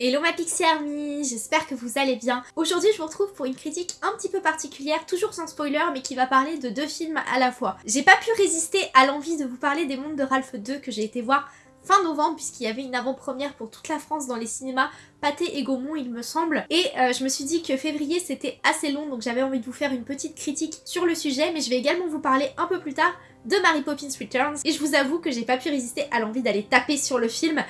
Hello ma Pixie Army, j'espère que vous allez bien. Aujourd'hui je vous retrouve pour une critique un petit peu particulière, toujours sans spoiler, mais qui va parler de deux films à la fois. J'ai pas pu résister à l'envie de vous parler des mondes de Ralph 2 que j'ai été voir fin novembre puisqu'il y avait une avant-première pour toute la France dans les cinémas Pâté et Gaumont il me semble et euh, je me suis dit que février c'était assez long donc j'avais envie de vous faire une petite critique sur le sujet mais je vais également vous parler un peu plus tard de Mary Poppins Returns. Et je vous avoue que j'ai pas pu résister à l'envie d'aller taper sur le film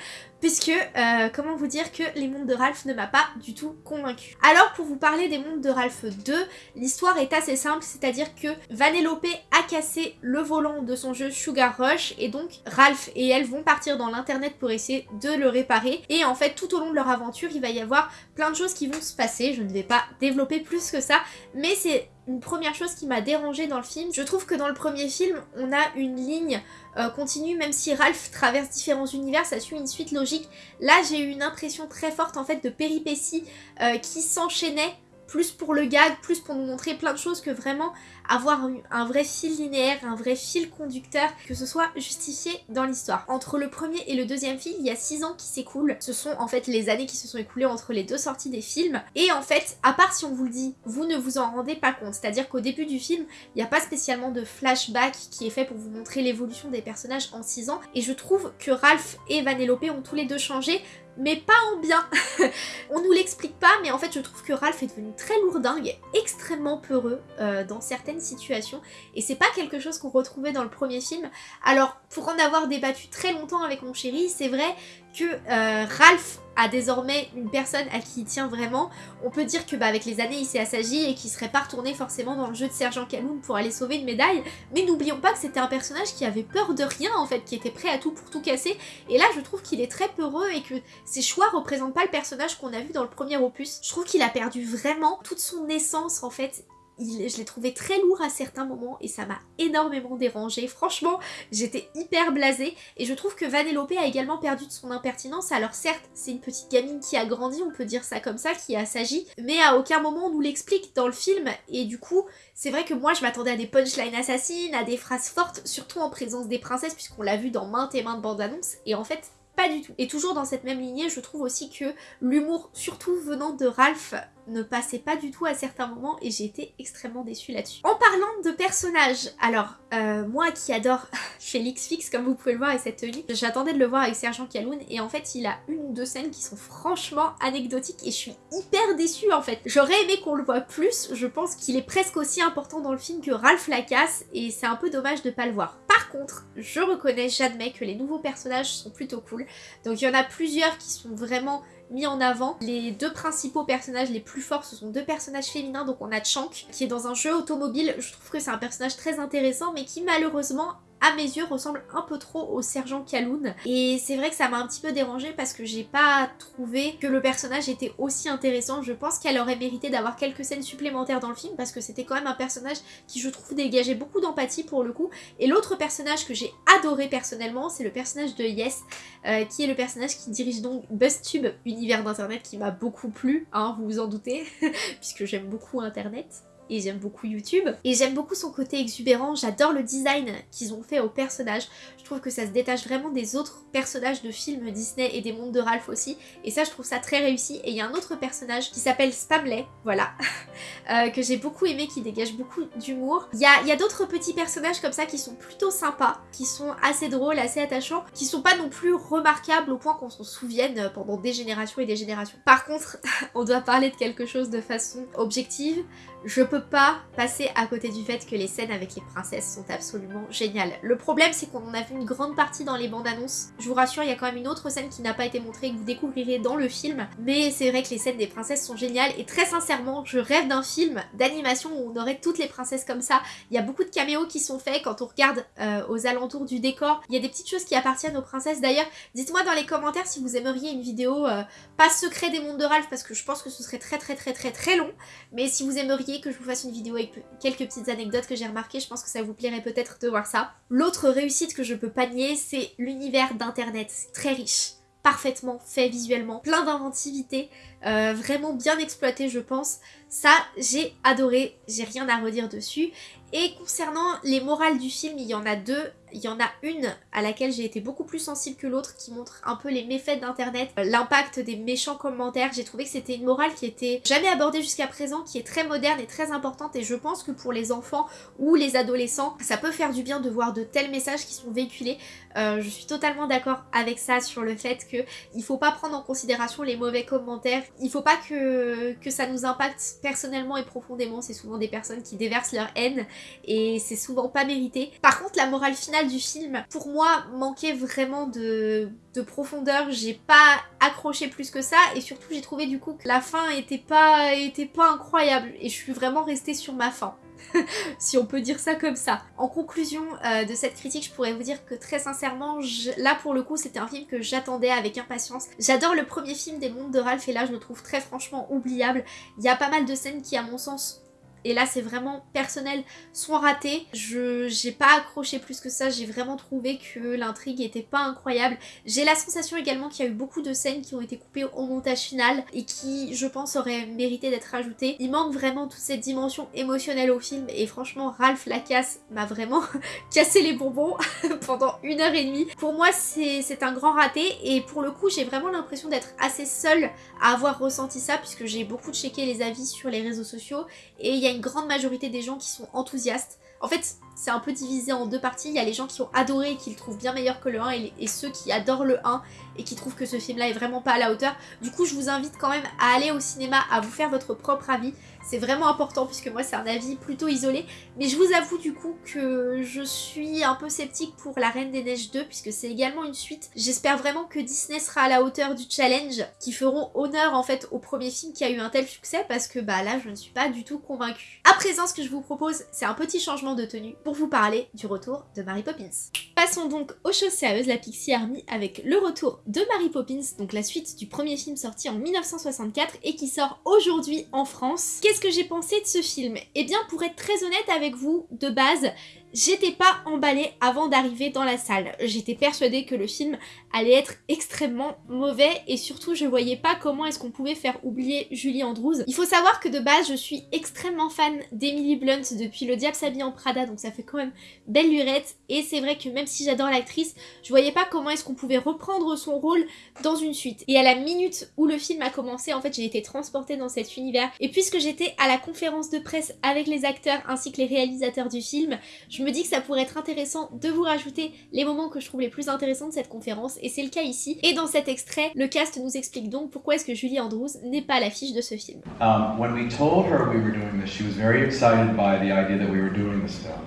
puisque, euh, comment vous dire que Les Mondes de Ralph ne m'a pas du tout convaincu. Alors pour vous parler des Mondes de Ralph 2, l'histoire est assez simple, c'est-à-dire que Vanellope a cassé le volant de son jeu Sugar Rush et donc Ralph et elle vont partir dans l'internet pour essayer de le réparer. Et en fait tout au long de leur aventure il va y avoir plein de choses qui vont se passer, je ne vais pas développer plus que ça, mais c'est une première chose qui m'a dérangée dans le film. Je trouve que dans le premier film, on a une ligne euh, continue, même si Ralph traverse différents univers, ça suit une suite logique. Là, j'ai eu une impression très forte en fait de péripéties euh, qui s'enchaînaient plus pour le gag, plus pour nous montrer plein de choses que vraiment avoir un vrai fil linéaire, un vrai fil conducteur, que ce soit justifié dans l'histoire. Entre le premier et le deuxième film, il y a 6 ans qui s'écoulent. Ce sont en fait les années qui se sont écoulées entre les deux sorties des films. Et en fait, à part si on vous le dit, vous ne vous en rendez pas compte. C'est-à-dire qu'au début du film, il n'y a pas spécialement de flashback qui est fait pour vous montrer l'évolution des personnages en 6 ans. Et je trouve que Ralph et Vanellope ont tous les deux changé mais pas en bien. on nous l'explique pas, mais en fait je trouve que Ralph est devenu très lourdingue, extrêmement peureux euh, dans certaines situations, et c'est pas quelque chose qu'on retrouvait dans le premier film. Alors, pour en avoir débattu très longtemps avec mon chéri, c'est vrai que euh, Ralph a désormais une personne à qui il tient vraiment. On peut dire que bah, avec les années il s'est assagi et qu'il serait pas retourné forcément dans le jeu de Sergent Kaloum pour aller sauver une médaille. Mais n'oublions pas que c'était un personnage qui avait peur de rien en fait, qui était prêt à tout pour tout casser. Et là je trouve qu'il est très peureux et que ses choix représentent pas le personnage qu'on a vu dans le premier opus. Je trouve qu'il a perdu vraiment toute son essence en fait je l'ai trouvé très lourd à certains moments et ça m'a énormément dérangé. Franchement, j'étais hyper blasée et je trouve que Vanellope a également perdu de son impertinence. Alors certes, c'est une petite gamine qui a grandi, on peut dire ça comme ça, qui a s'agi, mais à aucun moment on nous l'explique dans le film et du coup, c'est vrai que moi je m'attendais à des punchlines assassines, à des phrases fortes, surtout en présence des princesses puisqu'on l'a vu dans maintes et maintes bandes annonces et en fait pas du tout. Et toujours dans cette même lignée, je trouve aussi que l'humour, surtout venant de Ralph, ne passait pas du tout à certains moments et j'ai été extrêmement déçue là-dessus. En parlant de personnages, alors euh, moi qui adore Félix Fix comme vous pouvez le voir avec cette tenue, j'attendais de le voir avec Sergent Kaloun et en fait il a une ou deux scènes qui sont franchement anecdotiques et je suis hyper déçue en fait. J'aurais aimé qu'on le voit plus, je pense qu'il est presque aussi important dans le film que Ralph Lacasse et c'est un peu dommage de pas le voir. Par contre, je reconnais, j'admets que les nouveaux personnages sont plutôt cool. Donc il y en a plusieurs qui sont vraiment mis en avant. Les deux principaux personnages les plus forts, ce sont deux personnages féminins. Donc on a Chank, qui est dans un jeu automobile. Je trouve que c'est un personnage très intéressant, mais qui malheureusement à mes yeux, ressemble un peu trop au sergent Kaloun. Et c'est vrai que ça m'a un petit peu dérangé parce que j'ai pas trouvé que le personnage était aussi intéressant. Je pense qu'elle aurait mérité d'avoir quelques scènes supplémentaires dans le film parce que c'était quand même un personnage qui, je trouve, dégageait beaucoup d'empathie pour le coup. Et l'autre personnage que j'ai adoré personnellement, c'est le personnage de Yes, euh, qui est le personnage qui dirige donc BuzzTube, univers d'internet qui m'a beaucoup plu, hein, vous vous en doutez, puisque j'aime beaucoup internet et j'aime beaucoup YouTube. Et j'aime beaucoup son côté exubérant, j'adore le design qu'ils ont fait au personnage. Je trouve que ça se détache vraiment des autres personnages de films Disney et des mondes de Ralph aussi. Et ça, je trouve ça très réussi. Et il y a un autre personnage qui s'appelle Spamley, voilà, euh, que j'ai beaucoup aimé, qui dégage beaucoup d'humour. Il y a, y a d'autres petits personnages comme ça qui sont plutôt sympas, qui sont assez drôles, assez attachants, qui sont pas non plus remarquables au point qu'on s'en souvienne pendant des générations et des générations. Par contre, on doit parler de quelque chose de façon objective. Je peux pas passer à côté du fait que les scènes avec les princesses sont absolument géniales. Le problème c'est qu'on en a vu une grande partie dans les bandes annonces. Je vous rassure, il y a quand même une autre scène qui n'a pas été montrée que vous découvrirez dans le film. Mais c'est vrai que les scènes des princesses sont géniales et très sincèrement, je rêve d'un film d'animation où on aurait toutes les princesses comme ça. Il y a beaucoup de caméos qui sont faits quand on regarde euh, aux alentours du décor. Il y a des petites choses qui appartiennent aux princesses. D'ailleurs, dites-moi dans les commentaires si vous aimeriez une vidéo euh, pas secret des mondes de Ralph parce que je pense que ce serait très très très très très long. Mais si vous aimeriez que je vous fasse une vidéo avec quelques petites anecdotes que j'ai remarquées, je pense que ça vous plairait peut-être de voir ça. L'autre réussite que je peux pas nier, c'est l'univers d'internet, très riche parfaitement fait visuellement, plein d'inventivité, euh, vraiment bien exploité je pense. Ça, j'ai adoré, j'ai rien à redire dessus. Et concernant les morales du film, il y en a deux. Il y en a une à laquelle j'ai été beaucoup plus sensible que l'autre qui montre un peu les méfaits d'internet, euh, l'impact des méchants commentaires. J'ai trouvé que c'était une morale qui était jamais abordée jusqu'à présent, qui est très moderne et très importante et je pense que pour les enfants ou les adolescents, ça peut faire du bien de voir de tels messages qui sont véhiculés. Euh, je suis totalement d'accord avec ça sur le fait que il faut pas prendre en considération les mauvais commentaires. Il faut pas que, que ça nous impacte personnellement et profondément. C'est souvent des personnes qui déversent leur haine et c'est souvent pas mérité. Par contre, la morale finale du film, pour moi, manquait vraiment de, de profondeur. J'ai pas accroché plus que ça et surtout j'ai trouvé du coup que la fin était pas, était pas incroyable et je suis vraiment restée sur ma fin. si on peut dire ça comme ça. En conclusion euh, de cette critique, je pourrais vous dire que très sincèrement, là pour le coup, c'était un film que j'attendais avec impatience. J'adore le premier film des mondes de Ralph et là, je le trouve très franchement oubliable. Il y a pas mal de scènes qui, à mon sens, et là c'est vraiment personnel, sont ratés. Je j'ai pas accroché plus que ça, j'ai vraiment trouvé que l'intrigue était pas incroyable. J'ai la sensation également qu'il y a eu beaucoup de scènes qui ont été coupées au montage final et qui, je pense, auraient mérité d'être ajoutées. Il manque vraiment toute cette dimension émotionnelle au film et franchement, Ralph Lacasse m'a vraiment cassé les bonbons pendant une heure et demie. Pour moi, c'est un grand raté et pour le coup, j'ai vraiment l'impression d'être assez seule à avoir ressenti ça puisque j'ai beaucoup checké les avis sur les réseaux sociaux et il y a grande majorité des gens qui sont enthousiastes. En fait, c'est un peu divisé en deux parties. Il y a les gens qui ont adoré et qui le trouvent bien meilleur que le 1 et, ceux qui adorent le 1 et qui trouvent que ce film-là est vraiment pas à la hauteur. Du coup, je vous invite quand même à aller au cinéma, à vous faire votre propre avis. C'est vraiment important puisque moi c'est un avis plutôt isolé. Mais je vous avoue du coup que je suis un peu sceptique pour La Reine des Neiges 2 puisque c'est également une suite. J'espère vraiment que Disney sera à la hauteur du challenge, qui feront honneur en fait au premier film qui a eu un tel succès parce que bah là je ne suis pas du tout convaincue. À présent, ce que je vous propose, c'est un petit changement de tenue pour vous parler du retour de Mary Poppins. Passons donc aux choses sérieuses, la Pixie Army avec le retour de Mary Poppins, donc la suite du premier film sorti en 1964 et qui sort aujourd'hui en France. Qu'est-ce que j'ai pensé de ce film? Eh bien, pour être très honnête avec vous, de base, J'étais pas emballée avant d'arriver dans la salle. J'étais persuadée que le film allait être extrêmement mauvais et surtout je voyais pas comment est-ce qu'on pouvait faire oublier Julie Andrews. Il faut savoir que de base je suis extrêmement fan d'Emily Blunt depuis Le Diable s'habille en Prada donc ça fait quand même belle lurette et c'est vrai que même si j'adore l'actrice, je voyais pas comment est-ce qu'on pouvait reprendre son rôle dans une suite. Et à la minute où le film a commencé, en fait j'ai été transportée dans cet univers et puisque j'étais à la conférence de presse avec les acteurs ainsi que les réalisateurs du film, je me dis que ça pourrait être intéressant de vous rajouter les moments que je trouve les plus intéressants de cette conférence et c'est le cas ici. Et dans cet extrait, le cast nous explique donc pourquoi est-ce que Julie Andrews n'est pas à l'affiche de ce film. Um, when we told her we were doing this, she was very excited by the idea that we were doing this film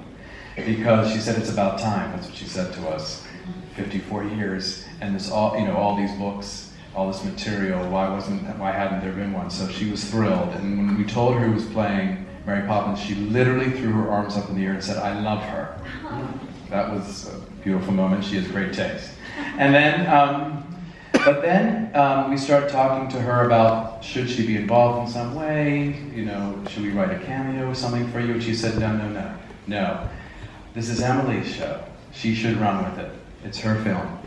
because she said it's about time. That's what she said to us. 54 years and this all, you know, all these books, all this material. Why wasn't, why hadn't there been one? So she was thrilled. And when we told her who was playing Mary Poppins, she literally threw her arms up in the air and said, I love her. That was a beautiful moment. She has great taste. And then, um, but then um, we start talking to her about should she be involved in some way? You know, should we write a cameo or something for you? And she said, no, no, no, no. This is Emily's show. She should run with it. It's her film.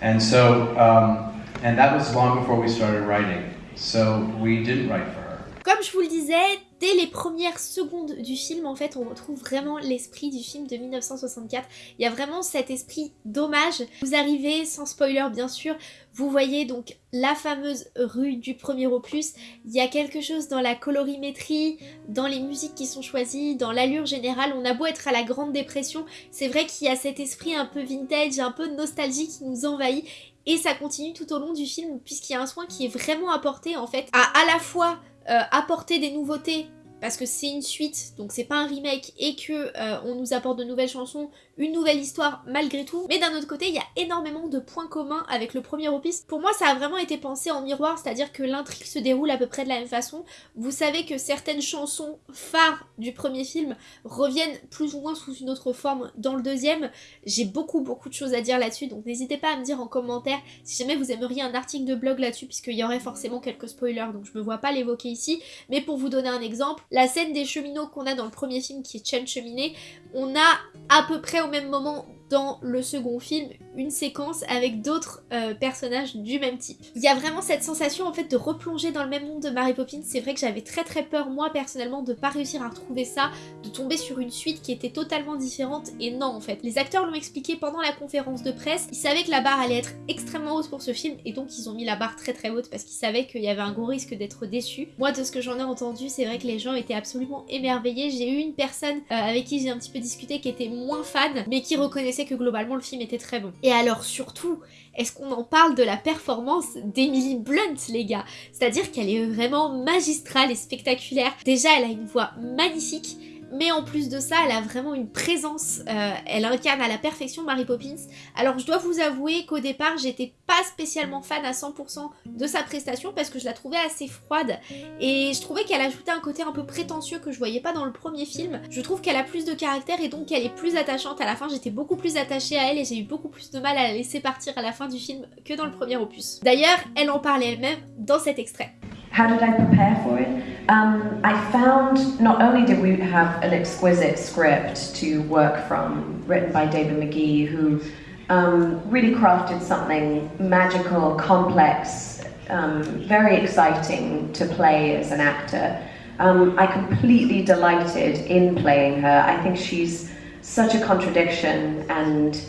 And so, um, and that was long before we started writing. So we didn't write for her. Comme je vous le disais, dès les premières secondes du film, en fait, on retrouve vraiment l'esprit du film de 1964. Il y a vraiment cet esprit d'hommage. Vous arrivez, sans spoiler bien sûr, vous voyez donc la fameuse rue du premier opus. Il y a quelque chose dans la colorimétrie, dans les musiques qui sont choisies, dans l'allure générale. On a beau être à la Grande Dépression, c'est vrai qu'il y a cet esprit un peu vintage, un peu nostalgie qui nous envahit. Et ça continue tout au long du film puisqu'il y a un soin qui est vraiment apporté en fait à à la fois euh, apporter des nouveautés parce que c'est une suite, donc c'est pas un remake, et que euh, on nous apporte de nouvelles chansons, une nouvelle histoire malgré tout. Mais d'un autre côté, il y a énormément de points communs avec le premier opus. Pour moi, ça a vraiment été pensé en miroir, c'est-à-dire que l'intrigue se déroule à peu près de la même façon. Vous savez que certaines chansons phares du premier film reviennent plus ou moins sous une autre forme dans le deuxième. J'ai beaucoup beaucoup de choses à dire là-dessus, donc n'hésitez pas à me dire en commentaire si jamais vous aimeriez un article de blog là-dessus, puisqu'il y aurait forcément quelques spoilers, donc je me vois pas l'évoquer ici. Mais pour vous donner un exemple, la scène des cheminots qu'on a dans le premier film qui est Chen Cheminée, on a à peu près au même moment dans le second film une séquence avec d'autres euh, personnages du même type. Il y a vraiment cette sensation en fait de replonger dans le même monde de Mary Poppins. C'est vrai que j'avais très très peur moi personnellement de pas réussir à retrouver ça, de tomber sur une suite qui était totalement différente et non en fait. Les acteurs l'ont expliqué pendant la conférence de presse, ils savaient que la barre allait être extrêmement haute pour ce film et donc ils ont mis la barre très très haute parce qu'ils savaient qu'il y avait un gros risque d'être déçus. Moi de ce que j'en ai entendu, c'est vrai que les gens étaient absolument émerveillés. J'ai eu une personne euh, avec qui j'ai un petit peu discuté qui était moins fan mais qui reconnaissait que globalement le film était très bon. Et alors surtout, est-ce qu'on en parle de la performance d'Emily Blunt, les gars? C'est-à-dire qu'elle est vraiment magistrale et spectaculaire. Déjà, elle a une voix magnifique mais en plus de ça, elle a vraiment une présence, euh, elle incarne à la perfection Mary Poppins. Alors je dois vous avouer qu'au départ, j'étais pas spécialement fan à 100% de sa prestation parce que je la trouvais assez froide et je trouvais qu'elle ajoutait un côté un peu prétentieux que je voyais pas dans le premier film. Je trouve qu'elle a plus de caractère et donc qu'elle est plus attachante à la fin. J'étais beaucoup plus attachée à elle et j'ai eu beaucoup plus de mal à la laisser partir à la fin du film que dans le premier opus. D'ailleurs, elle en parlait elle-même dans cet extrait. How did I prepare for it? Um, I found not only did we have an exquisite script to work from, written by David McGee, who um, really crafted something magical, complex, um, very exciting to play as an actor. Um, I completely delighted in playing her. I think she's such a contradiction and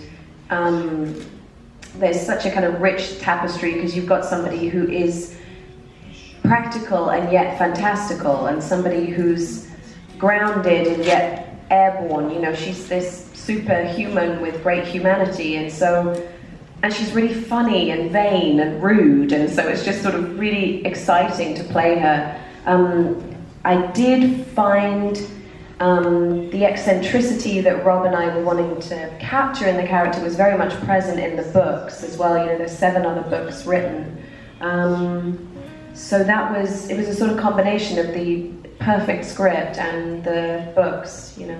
um, there's such a kind of rich tapestry because you've got somebody who is practical and yet fantastical, and somebody who's grounded and yet airborne. You know, she's this superhuman with great humanity, and so, and she's really funny and vain and rude, and so it's just sort of really exciting to play her. Um, I did find um, the eccentricity that Rob and I were wanting to capture in the character was very much present in the books as well. You know, there's seven other books written. Um, so that was, it was a sort of combination of the perfect script and the books, you know.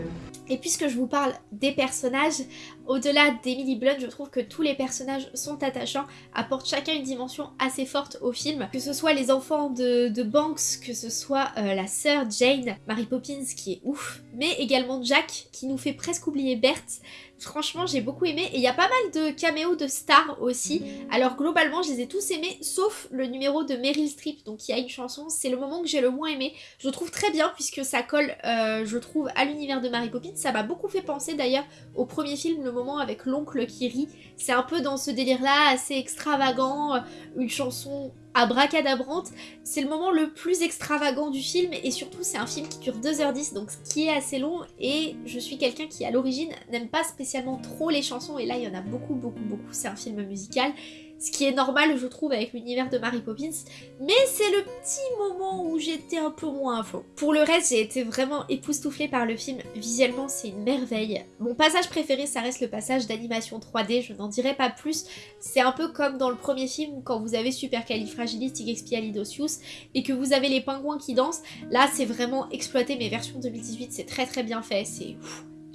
Et puisque je vous parle des personnages, au-delà d'Emily Blunt, je trouve que tous les personnages sont attachants, apportent chacun une dimension assez forte au film. Que ce soit les enfants de, Banks, que ce soit euh, la sœur Jane, Mary Poppins qui est ouf, mais également Jack qui nous fait presque oublier Berthe. Franchement, j'ai beaucoup aimé. Et il y a pas mal de caméos de stars aussi. Alors globalement, je les ai tous aimés, sauf le numéro de Meryl Streep, donc il y a une chanson. C'est le moment que j'ai le moins aimé. Je le trouve très bien puisque ça colle, euh, je trouve, à l'univers de Mary Poppins. Ça m'a beaucoup fait penser d'ailleurs au premier film, le moment avec l'oncle qui rit. C'est un peu dans ce délire-là, assez extravagant, une chanson abracadabrante. C'est le moment le plus extravagant du film et surtout c'est un film qui dure 2h10 donc ce qui est assez long et je suis quelqu'un qui à l'origine n'aime pas spécialement trop les chansons et là il y en a beaucoup beaucoup beaucoup, c'est un film musical ce qui est normal je trouve avec l'univers de Mary Poppins, mais c'est le petit moment où j'étais un peu moins fond. Pour le reste, j'ai été vraiment époustouflée par le film, visuellement c'est une merveille. Mon passage préféré, ça reste le passage d'animation 3D, je n'en dirai pas plus, c'est un peu comme dans le premier film quand vous avez Supercalifragilisticexpialidocious et que vous avez les pingouins qui dansent, là c'est vraiment exploité, mais version 2018 c'est très très bien fait, c'est...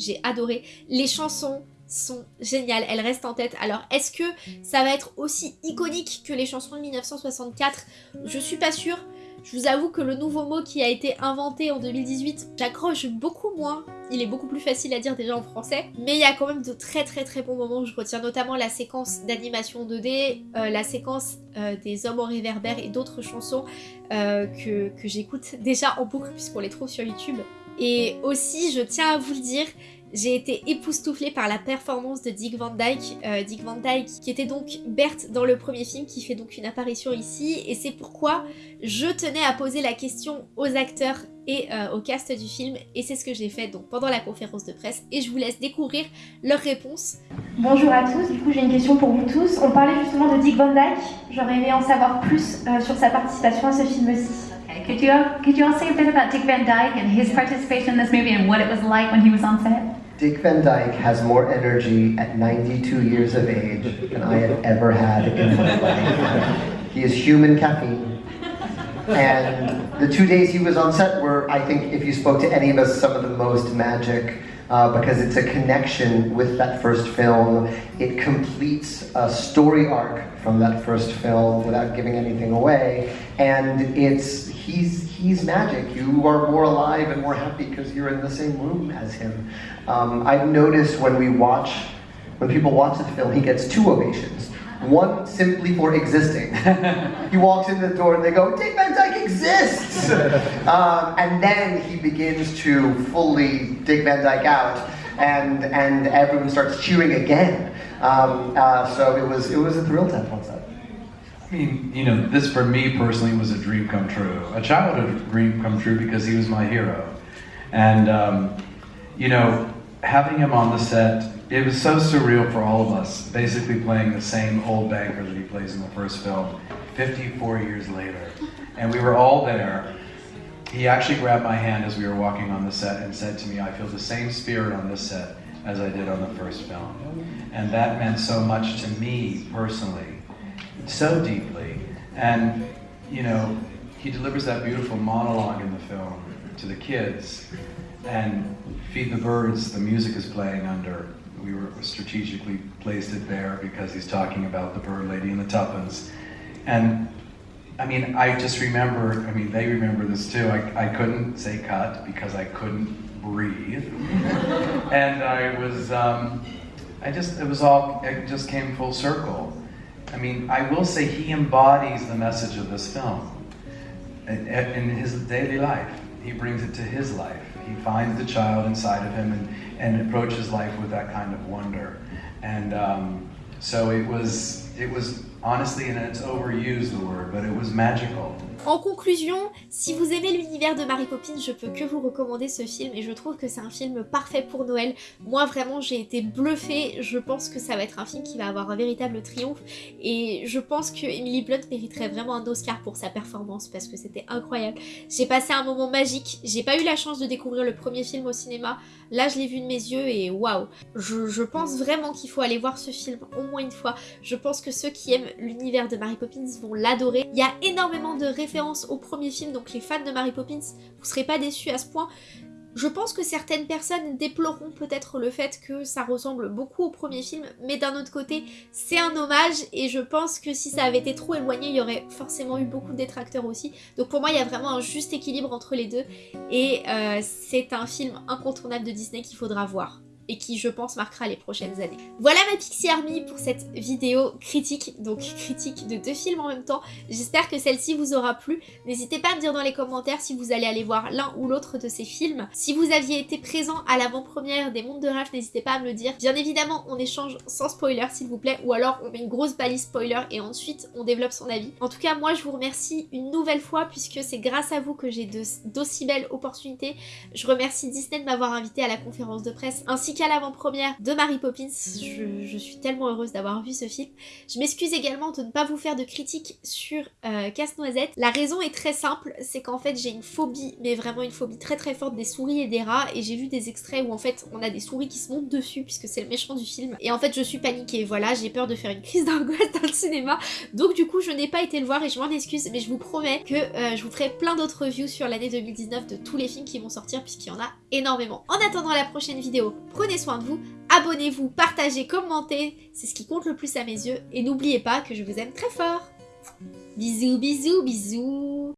J'ai adoré. Les chansons, sont géniales, elles restent en tête. Alors est-ce que ça va être aussi iconique que les chansons de 1964 Je suis pas sûre. Je vous avoue que le nouveau mot qui a été inventé en 2018, j'accroche beaucoup moins. Il est beaucoup plus facile à dire déjà en français. Mais il y a quand même de très très très bons moments. Je retiens notamment la séquence d'animation 2D, euh, la séquence euh, des hommes en réverbère et d'autres chansons euh, que, que j'écoute déjà en boucle puisqu'on les trouve sur YouTube. Et aussi, je tiens à vous le dire, j'ai été époustouflée par la performance de Dick Van Dyke, euh, Dick Van Dyke qui était donc Bert dans le premier film, qui fait donc une apparition ici, et c'est pourquoi je tenais à poser la question aux acteurs et euh, au cast du film, et c'est ce que j'ai fait donc pendant la conférence de presse, et je vous laisse découvrir leurs réponses. Bonjour à tous, du coup j'ai une question pour vous tous. On parlait justement de Dick Van Dyke, j'aurais aimé en savoir plus euh, sur sa participation à ce film-ci. Okay. Could you could you all say a bit about Dick Van Dyke and his participation in this movie and what it was like when he was on set? Dick Van Dyke has more energy at 92 years of age than I have ever had in my life. He is human caffeine. And the two days he was on set were, I think, if you spoke to any of us, some of the most magic uh, because it's a connection with that first film. It completes a story arc from that first film without giving anything away. And it's he's he's magic. You are more alive and more happy because you're in the same room as him. Um, I've noticed when we watch when people watch the film, he gets two ovations. One simply for existing. he walks in the door and they go, Dick Van Dyke exists! um, and then he begins to fully Dick Van Dyke out, and, and everyone starts cheering again. Um, uh, so it was, it was a thrill to have on set. I mean, you know, this for me personally was a dream come true, a childhood dream come true because he was my hero. And, um, you know, having him on the set, it was so surreal for all of us, basically playing the same old banker that he plays in the first film, 54 years later. And we were all there. He actually grabbed my hand as we were walking on the set and said to me, I feel the same spirit on this set as I did on the first film. And that meant so much to me personally, so deeply. And, you know, he delivers that beautiful monologue in the film to the kids. And Feed the Birds, the music is playing under. We were strategically placed it there because he's talking about the bird lady and the tuppence. And I mean, I just remember, I mean, they remember this too. I, I couldn't say cut because I couldn't breathe. and I was, um, I just, it was all, it just came full circle. I mean, I will say he embodies the message of this film in, his daily life. He brings it to his life. He finds the child inside of him and, and approaches life with that kind of wonder. And um, so it was, it was honestly, and it's overused the word, but it was magical. En conclusion, si vous aimez l'univers de Mary Poppins, je peux que vous recommander ce film et je trouve que c'est un film parfait pour Noël. Moi vraiment j'ai été bluffée, je pense que ça va être un film qui va avoir un véritable triomphe et je pense que Emily Blunt mériterait vraiment un Oscar pour sa performance parce que c'était incroyable. J'ai passé un moment magique, j'ai pas eu la chance de découvrir le premier film au cinéma, là je l'ai vu de mes yeux et waouh je, pense vraiment qu'il faut aller voir ce film au moins une fois. Je pense que ceux qui aiment l'univers de Mary Poppins vont l'adorer. Il y a énormément de références au premier film, donc les fans de Mary Poppins, vous serez pas déçus à ce point. Je pense que certaines personnes déploreront peut-être le fait que ça ressemble beaucoup au premier film, mais d'un autre côté, c'est un hommage et je pense que si ça avait été trop éloigné, il y aurait forcément eu beaucoup de détracteurs aussi. Donc pour moi, il y a vraiment un juste équilibre entre les deux et euh, c'est un film incontournable de Disney qu'il faudra voir et qui je pense marquera les prochaines années. Voilà ma Pixie Army pour cette vidéo critique, donc critique de deux films en même temps. J'espère que celle-ci vous aura plu. N'hésitez pas à me dire dans les commentaires si vous allez aller voir l'un ou l'autre de ces films. Si vous aviez été présent à l'avant-première des Mondes de Ralph, n'hésitez pas à me le dire. Bien évidemment, on échange sans spoiler s'il vous plaît, ou alors on met une grosse balise spoiler et ensuite on développe son avis. En tout cas, moi je vous remercie une nouvelle fois puisque c'est grâce à vous que j'ai d'aussi belles opportunités. Je remercie Disney de m'avoir invité à la conférence de presse ainsi que à l'avant-première de Mary Poppins. Je, suis tellement heureuse d'avoir vu ce film. Je m'excuse également de ne pas vous faire de critiques sur euh, Casse-Noisette. La raison est très simple, c'est qu'en fait j'ai une phobie, mais vraiment une phobie très très forte des souris et des rats. Et j'ai vu des extraits où en fait on a des souris qui se montent dessus puisque c'est le méchant du film. Et en fait je suis paniquée, voilà, j'ai peur de faire une crise d'angoisse dans le cinéma. Donc du coup je n'ai pas été le voir et je m'en excuse, mais je vous promets que euh, je vous ferai plein d'autres reviews sur l'année 2019 de tous les films qui vont sortir puisqu'il y en a énormément. En attendant la prochaine vidéo, prenez soin de vous, abonnez-vous, partagez, commentez, c'est ce qui compte le plus à mes yeux, et n'oubliez pas que je vous aime très fort. Bisous, bisous, bisous